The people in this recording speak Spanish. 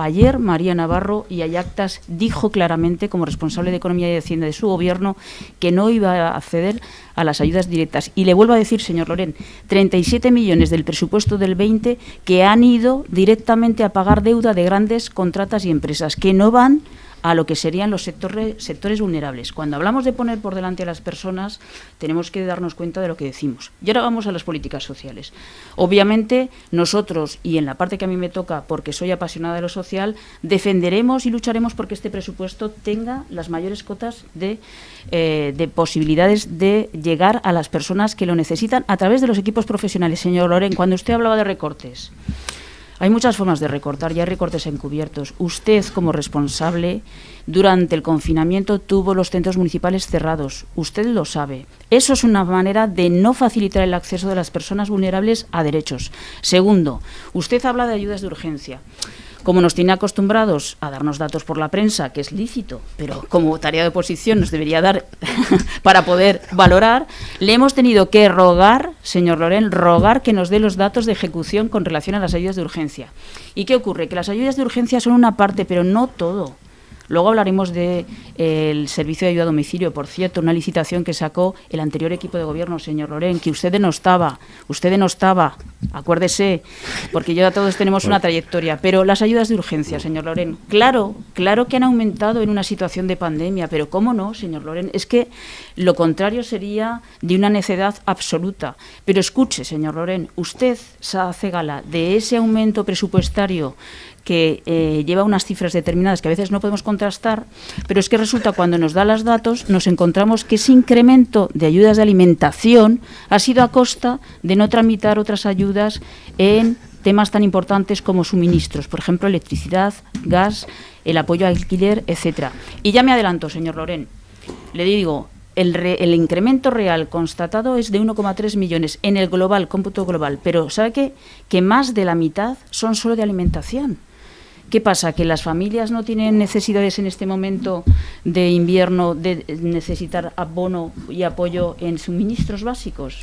ayer María Navarro y Ayactas dijo claramente, como responsable de Economía y Hacienda de su gobierno, que no iba a acceder a las ayudas directas. Y le vuelvo a decir, señor Loren, 37 millones del presupuesto del 20 que han ido directamente a pagar deuda de grandes contratas y empresas, que no van a lo que serían los sectores, sectores vulnerables. Cuando hablamos de poner por delante a las personas, tenemos que darnos cuenta de lo que decimos. Y ahora vamos a las políticas sociales. Obviamente, nosotros, y en la parte que a mí me toca, porque soy apasionada de lo social, defenderemos y lucharemos porque este presupuesto tenga las mayores cotas de, eh, de posibilidades de llegar a las personas que lo necesitan a través de los equipos profesionales. Señor Loren, cuando usted hablaba de recortes, hay muchas formas de recortar y hay recortes encubiertos. Usted, como responsable, durante el confinamiento tuvo los centros municipales cerrados. Usted lo sabe. Eso es una manera de no facilitar el acceso de las personas vulnerables a derechos. Segundo, usted habla de ayudas de urgencia como nos tiene acostumbrados a darnos datos por la prensa, que es lícito, pero como tarea de oposición nos debería dar para poder valorar, le hemos tenido que rogar, señor Loren, rogar que nos dé los datos de ejecución con relación a las ayudas de urgencia. ¿Y qué ocurre? Que las ayudas de urgencia son una parte, pero no todo. Luego hablaremos del de, servicio de ayuda a domicilio, por cierto, una licitación que sacó el anterior equipo de gobierno, señor Loren, que usted no estaba, usted no estaba, acuérdese, porque ya todos tenemos una trayectoria. Pero las ayudas de urgencia, señor Loren, claro, claro que han aumentado en una situación de pandemia, pero ¿cómo no, señor Loren? Es que lo contrario sería de una necedad absoluta. Pero escuche, señor Loren, usted se hace gala de ese aumento presupuestario que eh, lleva unas cifras determinadas que a veces no podemos contrastar, pero es que resulta cuando nos da los datos nos encontramos que ese incremento de ayudas de alimentación ha sido a costa de no tramitar otras ayudas en temas tan importantes como suministros, por ejemplo, electricidad, gas, el apoyo al alquiler, etcétera. Y ya me adelanto, señor Loren, le digo, el, re, el, incremento real constatado es de 1,3 millones en el global, cómputo global, pero ¿sabe qué? Que más de la mitad son solo de alimentación. ¿Qué pasa? ¿Que las familias no tienen necesidades en este momento de invierno de necesitar abono y apoyo en suministros básicos?